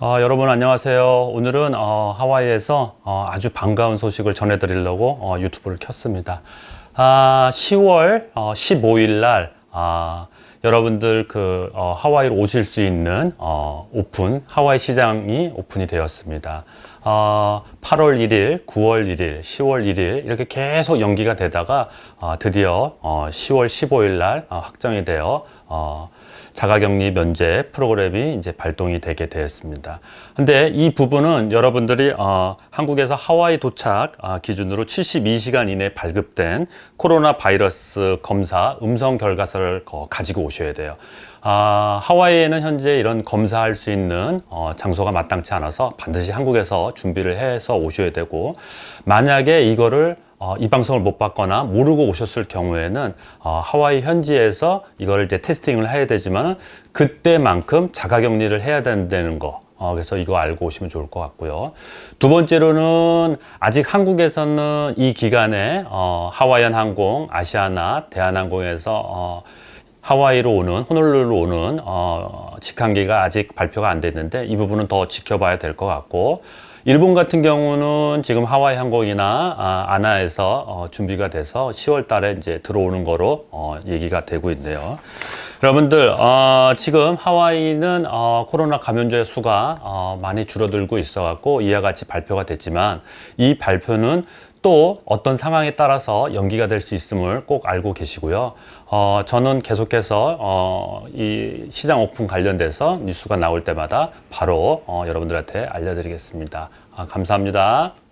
어, 여러분 안녕하세요. 오늘은 어, 하와이에서 어, 아주 반가운 소식을 전해드리려고 어, 유튜브를 켰습니다. 아, 10월 15일 날 아, 여러분들 그 어, 하와이로 오실 수 있는 어, 오픈 하와이 시장이 오픈이 되었습니다. 어, 8월 1일, 9월 1일, 10월 1일 이렇게 계속 연기가 되다가 어, 드디어 어, 10월 15일 날 어, 확정이 되어 어, 자가격리 면제 프로그램이 이제 발동이 되게 되었습니다. 근데 이 부분은 여러분들이 어, 한국에서 하와이 도착 어, 기준으로 72시간 이내 발급된 코로나 바이러스 검사 음성 결과서를 어, 가지고 오셔야 돼요. 아, 하와이에는 현재 이런 검사할 수 있는 어, 장소가 마땅치 않아서 반드시 한국에서 준비를 해서 오셔야 되고 만약에 이거를 어, 이 방송을 못 봤거나 모르고 오셨을 경우에는 어, 하와이 현지에서 이걸 이제 테스팅을 해야 되지만 그때만큼 자가격리를 해야 된다는 거. 어, 그래서 이거 알고 오시면 좋을 것 같고요. 두 번째로는 아직 한국에서는 이 기간에 어, 하와이안 항공, 아시아나, 대한항공에서 어, 하와이로 오는 호놀룰루로 오는 어, 직항기가 아직 발표가 안 됐는데 이 부분은 더 지켜봐야 될 것 같고 일본 같은 경우는 지금 하와이 항공이나 아, 아나에서 어, 준비가 돼서 10월 달에 이제 들어오는 거로 어, 얘기가 되고 있네요. 여러분들 어, 지금 하와이는 어, 코로나 감염자의 수가 어, 많이 줄어들고 있어 갖고 이와 같이 발표가 됐지만 이 발표는 또 어떤 상황에 따라서 연기가 될 수 있음을 꼭 알고 계시고요. 어, 저는 계속해서 어, 이 시장 오픈 관련돼서 뉴스가 나올 때마다 바로 어, 여러분들한테 알려드리겠습니다. 아, 감사합니다.